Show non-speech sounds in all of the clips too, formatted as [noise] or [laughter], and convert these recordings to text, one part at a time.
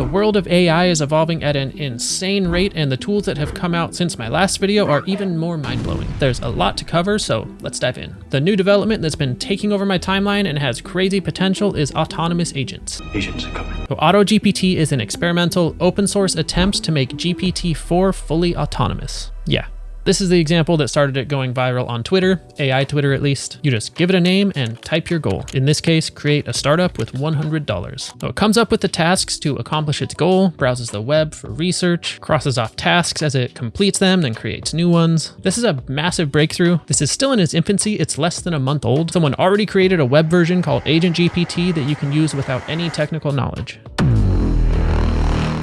The world of AI is evolving at an insane rate, and the tools that have come out since my last video are even more mind-blowing. There's a lot to cover, so let's dive in. The new development that's been taking over my timeline and has crazy potential is autonomous agents. Agents are coming. So AutoGPT is an experimental open source attempt to make GPT-4 fully autonomous. Yeah, this is the example that started it going viral on Twitter, AI Twitter at least. You just give it a name and type your goal. In this case, create a startup with $100. So it comes up with the tasks to accomplish its goal, browses the web for research, crosses off tasks as it completes them, then creates new ones. This is a massive breakthrough. This is still in its infancy. It's less than a month old. Someone already created a web version called Agent GPT that you can use without any technical knowledge.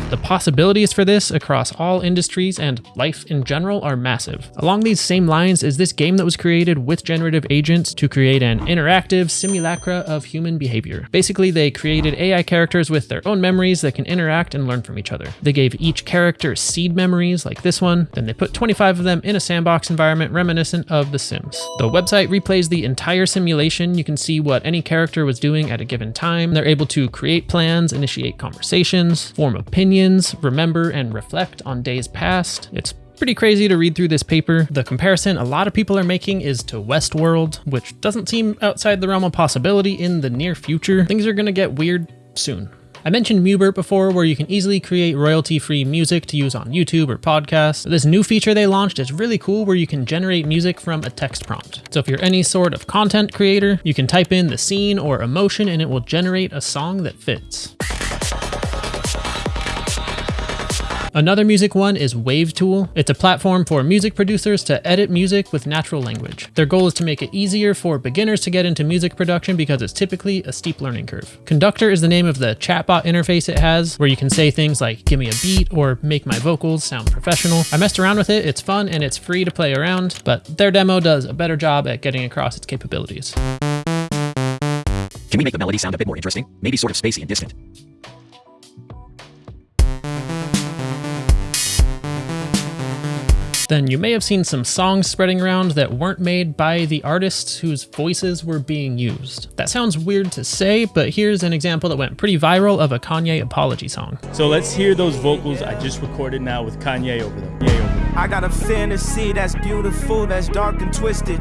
The possibilities for this across all industries and life in general are massive. Along these same lines is this game that was created with generative agents to create an interactive simulacra of human behavior. Basically, they created AI characters with their own memories that can interact and learn from each other. They gave each character seed memories like this one, then they put 25 of them in a sandbox environment reminiscent of The Sims. The website replays the entire simulation. You can see what any character was doing at a given time. They're able to create plans, initiate conversations, form opinions, opinions, remember and reflect on days past. It's pretty crazy to read through this paper. The comparison a lot of people are making is to Westworld, which doesn't seem outside the realm of possibility in the near future. Things are gonna get weird soon. I mentioned Mubert before where you can easily create royalty-free music to use on YouTube or podcasts. This new feature they launched is really cool where you can generate music from a text prompt. So if you're any sort of content creator, you can type in the scene or emotion and it will generate a song that fits. Another music one is WavTool. It's a platform for music producers to edit music with natural language. Their goal is to make it easier for beginners to get into music production because it's typically a steep learning curve. Conductor is the name of the chatbot interface it has, where you can say things like, give me a beat or make my vocals sound professional. I messed around with it, it's fun and it's free to play around, but their demo does a better job at getting across its capabilities. Can we make the melody sound a bit more interesting? Maybe sort of spacey and distant. Then you may have seen some songs spreading around that weren't made by the artists whose voices were being used. That sounds weird to say, but here's an example that went pretty viral of a Kanye apology song. So let's hear those vocals I just recorded now with Kanye over them. Kanye over them. I got a fantasy that's beautiful, that's dark and twisted.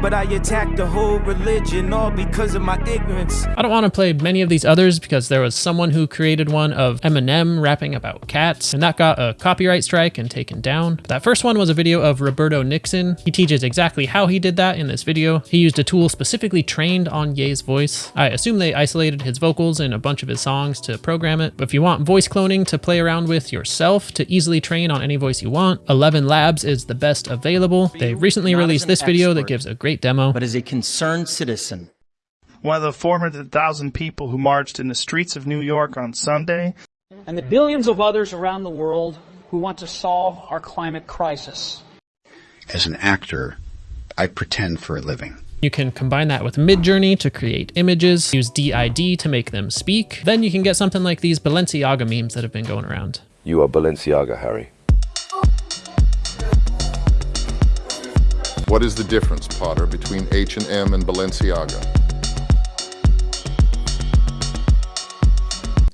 But I attack the whole religion all because of my ignorance. I don't want to play many of these others because there was someone who created one of Eminem rapping about cats, and that got a copyright strike and taken down. But That first one was a video of Roberto Nixon. He teaches exactly how he did that in this video. He used a tool specifically trained on Ye's voice. I assume they isolated his vocals in a bunch of his songs to program it, but if you want voice cloning to play around with yourself to easily train on any voice you want, 11 Labs is the best available. They recently released this video that gives a great great demo. But as a concerned citizen. One of the 400,000 people who marched in the streets of New York on Sunday. And the billions of others around the world who want to solve our climate crisis. As an actor, I pretend for a living. You can combine that with Midjourney to create images, use D-ID to make them speak. Then you can get something like these Balenciaga memes that have been going around. You are Balenciaga, Harry. What is the difference, Potter, between H&M and Balenciaga?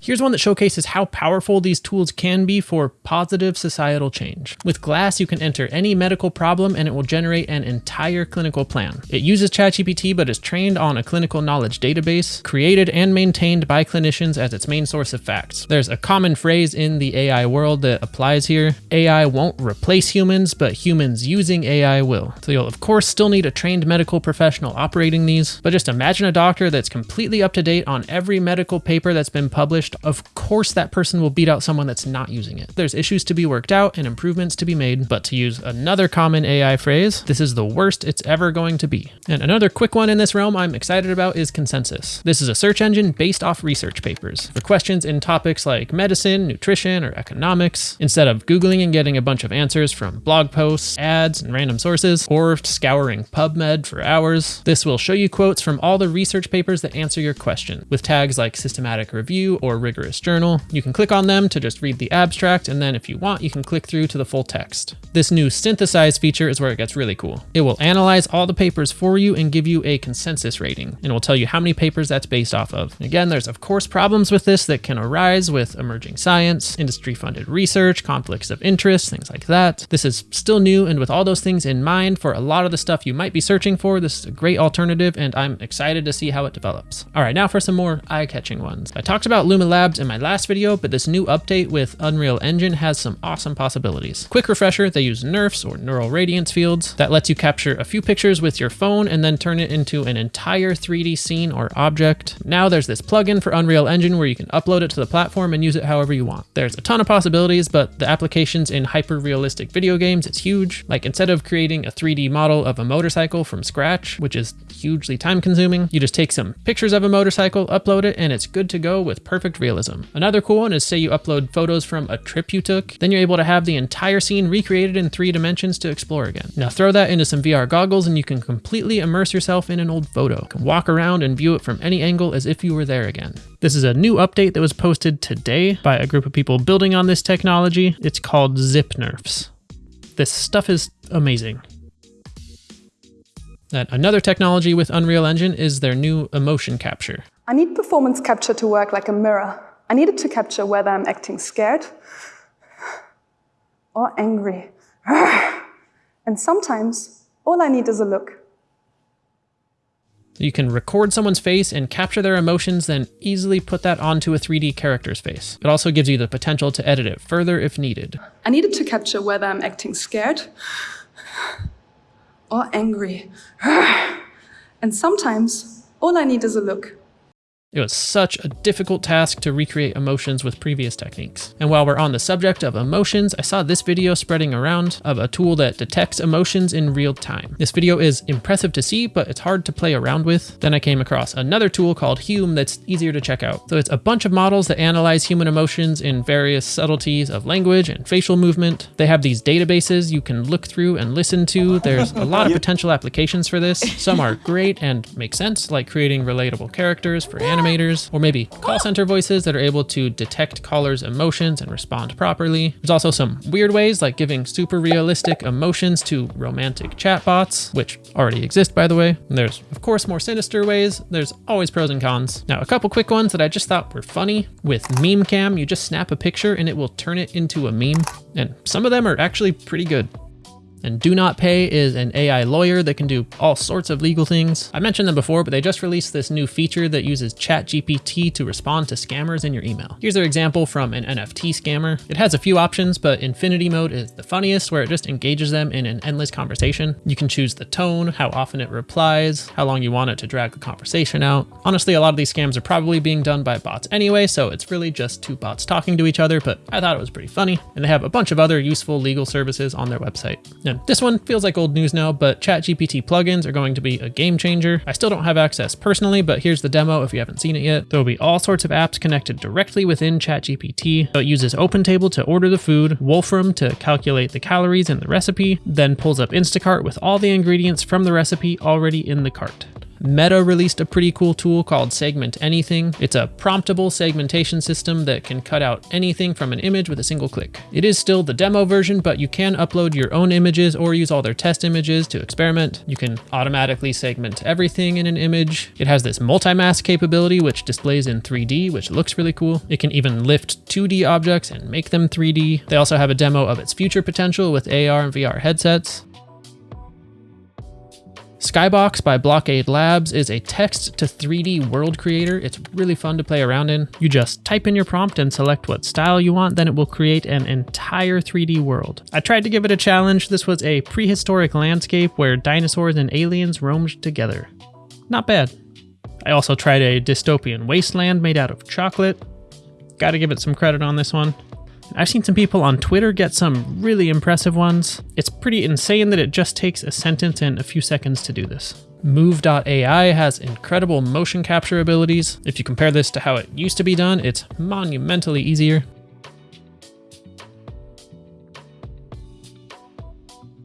Here's one that showcases how powerful these tools can be for positive societal change. With Glass, you can enter any medical problem and it will generate an entire clinical plan. It uses ChatGPT but is trained on a clinical knowledge database, created and maintained by clinicians as its main source of facts. There's a common phrase in the AI world that applies here. AI won't replace humans, but humans using AI will. So you'll of course still need a trained medical professional operating these, but just imagine a doctor that's completely up to date on every medical paper that's been published of course that person will beat out someone that's not using it. There's issues to be worked out and improvements to be made, but to use another common AI phrase, this is the worst it's ever going to be. And another quick one in this realm I'm excited about is Consensus. This is a search engine based off research papers for questions in topics like medicine, nutrition, or economics. Instead of Googling and getting a bunch of answers from blog posts, ads, and random sources, or scouring PubMed for hours, this will show you quotes from all the research papers that answer your question with tags like systematic review or rigorous journal. You can click on them to just read the abstract, and then if you want, you can click through to the full text. This new synthesize feature is where it gets really cool. It will analyze all the papers for you and give you a consensus rating, and will tell you how many papers that's based off of. Again, there's of course problems with this that can arise with emerging science, industry funded research, conflicts of interest, things like that. This is still new, and with all those things in mind, for a lot of the stuff you might be searching for, this is a great alternative, and I'm excited to see how it develops. All right, now for some more eye-catching ones. I talked about Luma In my last video, but this new update with Unreal Engine has some awesome possibilities. Quick refresher, they use NeRFs or neural radiance fields that lets you capture a few pictures with your phone and then turn it into an entire 3D scene or object. Now there's this plugin for Unreal Engine where you can upload it to the platform and use it however you want. There's a ton of possibilities, but the applications in hyper-realistic video games, it's huge. Like instead of creating a 3D model of a motorcycle from scratch, which is hugely time consuming, you just take some pictures of a motorcycle, upload it, and it's good to go with perfect realism. Another cool one is say you upload photos from a trip you took, then you're able to have the entire scene recreated in three dimensions to explore again. Now throw that into some VR goggles and you can completely immerse yourself in an old photo. You can walk around and view it from any angle as if you were there again. This is a new update that was posted today by a group of people building on this technology. It's called Zip-NeRFs. This stuff is amazing. And another technology with Unreal Engine is their new emotion capture. I need performance capture to work like a mirror. I need it to capture whether I'm acting scared or angry. [sighs] And sometimes all I need is a look. You can record someone's face and capture their emotions, then easily put that onto a 3D character's face. It also gives you the potential to edit it further if needed. I need it to capture whether I'm acting scared or angry. [sighs] And sometimes all I need is a look. It was such a difficult task to recreate emotions with previous techniques. And while we're on the subject of emotions, I saw this video spreading around of a tool that detects emotions in real time. This video is impressive to see, but it's hard to play around with. Then I came across another tool called Hume that's easier to check out. So it's a bunch of models that analyze human emotions in various subtleties of language and facial movement. They have these databases you can look through and listen to. There's a lot of potential applications for this. Some are great and make sense, like creating relatable characters for anime animators, or maybe call oh. center voices that are able to detect callers' emotions and respond properly. There's also some weird ways like giving super realistic emotions to romantic chatbots, which already exist by the way. And there's of course more sinister ways. There's always pros and cons. Now a couple quick ones that I just thought were funny. With Meme Cam, you just snap a picture and it will turn it into a meme. And some of them are actually pretty good. And DoNotPay is an AI lawyer that can do all sorts of legal things. I mentioned them before, but they just released this new feature that uses ChatGPT to respond to scammers in your email. Here's their example from an NFT scammer. It has a few options, but infinity mode is the funniest where it just engages them in an endless conversation. You can choose the tone, how often it replies, how long you want it to drag the conversation out. Honestly, a lot of these scams are probably being done by bots anyway, so it's really just two bots talking to each other, but I thought it was pretty funny. And they have a bunch of other useful legal services on their website. And this one feels like old news now, but ChatGPT plugins are going to be a game changer. I still don't have access personally, but here's the demo if you haven't seen it yet. There will be all sorts of apps connected directly within ChatGPT. So it uses OpenTable to order the food, Wolfram to calculate the calories in the recipe, then pulls up Instacart with all the ingredients from the recipe already in the cart. Meta released a pretty cool tool called Segment Anything. It's a promptable segmentation system that can cut out anything from an image with a single click. It is still the demo version, but you can upload your own images or use all their test images to experiment. You can automatically segment everything in an image. It has this multi-mask capability, which displays in 3D, which looks really cool. It can even lift 2D objects and make them 3D. They also have a demo of its future potential with AR and VR headsets. Skybox by Blockade Labs is a text to 3D world creator. It's really fun to play around in. You just type in your prompt and select what style you want, then it will create an entire 3D world. I tried to give it a challenge. This was a prehistoric landscape where dinosaurs and aliens roamed together. Not bad. I also tried a dystopian wasteland made out of chocolate. Gotta give it some credit on this one. I've seen some people on Twitter get some really impressive ones. It's pretty insane that it just takes a sentence and a few seconds to do this. Move.ai has incredible motion capture abilities. If you compare this to how it used to be done, it's monumentally easier.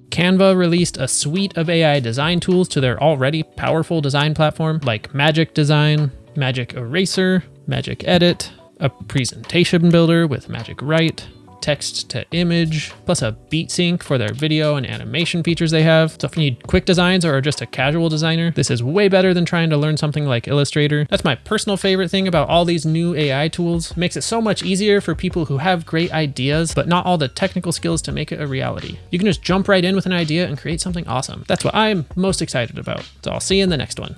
Canva released a suite of AI design tools to their already powerful design platform like Magic Design, Magic Eraser, Magic Edit, a presentation builder with Magic Write, text to image, plus a beat sync for their video and animation features they have. So if you need quick designs or are just a casual designer, this is way better than trying to learn something like Illustrator. That's my personal favorite thing about all these new AI tools. It makes it so much easier for people who have great ideas, but not all the technical skills to make it a reality. You can just jump right in with an idea and create something awesome. That's what I'm most excited about. So I'll see you in the next one.